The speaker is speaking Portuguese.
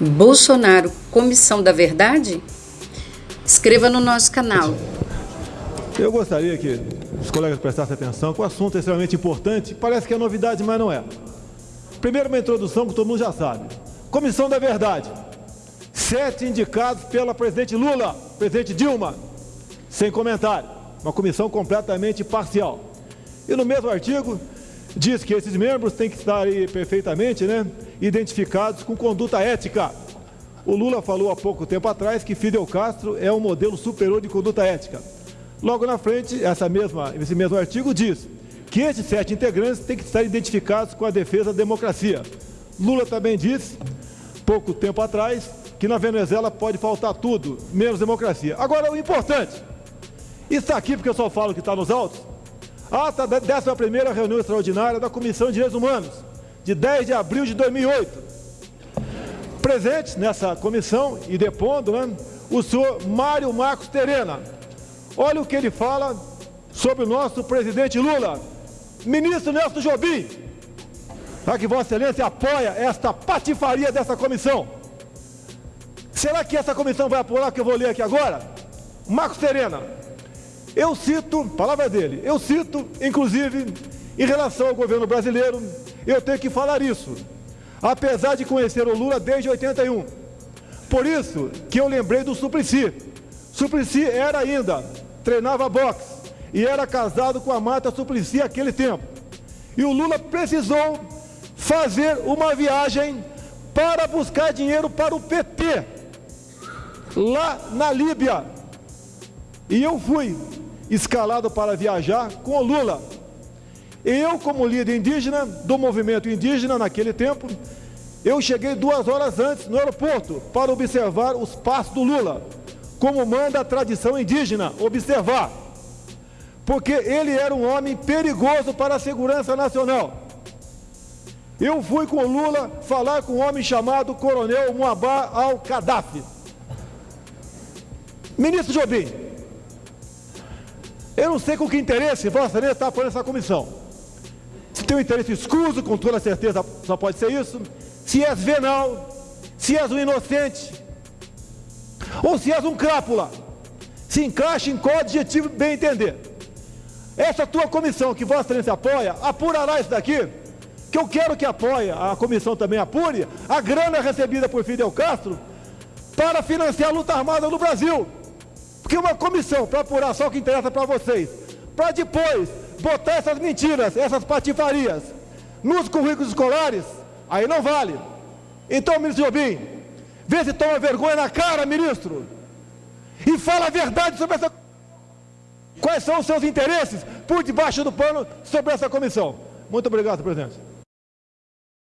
Bolsonaro, Comissão da Verdade? Inscreva no nosso canal. Eu gostaria que os colegas prestassem atenção, que o assunto é extremamente importante, parece que é novidade, mas não é. Primeiro uma introdução que todo mundo já sabe. Comissão da Verdade. Sete indicados pela presidente Lula, presidente Dilma, sem comentário. Uma comissão completamente parcial. E no mesmo artigo, diz que esses membros têm que estar aí perfeitamente né, identificados com conduta ética. O Lula falou há pouco tempo atrás que Fidel Castro é um modelo superior de conduta ética. Logo na frente, essa mesma, esse mesmo artigo diz que esses sete integrantes têm que estar identificados com a defesa da democracia. Lula também disse, pouco tempo atrás, que na Venezuela pode faltar tudo, menos democracia. Agora, o importante, está aqui porque eu só falo que está nos autos, Ata da 11ª reunião extraordinária da Comissão de Direitos Humanos, de 10 de abril de 2008. Presente nessa comissão e depondo, né, o senhor Mário Marcos Terena. Olha o que ele fala sobre o nosso presidente Lula. Ministro Nelson Jobim, será que Vossa Excelência apoia esta patifaria dessa comissão? Será que essa comissão vai apurar o que eu vou ler aqui agora? Marcos Terena, eu cito, palavra dele, eu cito, inclusive, em relação ao governo brasileiro, eu tenho que falar isso, apesar de conhecer o Lula desde 81. Por isso que eu lembrei do Suplicy. Suplicy era ainda, treinava boxe e era casado com a Mata Suplicy aquele tempo. E o Lula precisou fazer uma viagem para buscar dinheiro para o PT, lá na Líbia. E eu fui escalado para viajar com Lula. Eu, como líder indígena do movimento indígena naquele tempo, eu cheguei duas horas antes no aeroporto para observar os passos do Lula, como manda a tradição indígena, observar. Porque ele era um homem perigoso para a segurança nacional. Eu fui com o Lula falar com um homem chamado Coronel Muabar al-Qaddafi. Ministro Jobim, eu não sei com que interesse Vossa Excelência está apoiando essa comissão. Se tem um interesse escuso, com toda certeza só pode ser isso. Se és venal, se és um inocente, ou se és um crápula. Se encaixa em qual adjetivo bem entender. Essa tua comissão que Vossa Excelência apoia, apurará isso daqui, que eu quero que apoie, a comissão também apure, a grana recebida por Fidel Castro para financiar a luta armada no Brasil. Porque uma comissão para apurar só o que interessa para vocês, para depois botar essas mentiras, essas patifarias nos currículos escolares, aí não vale. Então, ministro Jobim, vê se toma vergonha na cara, ministro, e fala a verdade sobre essa... Quais são os seus interesses por debaixo do pano sobre essa comissão? Muito obrigado, presidente.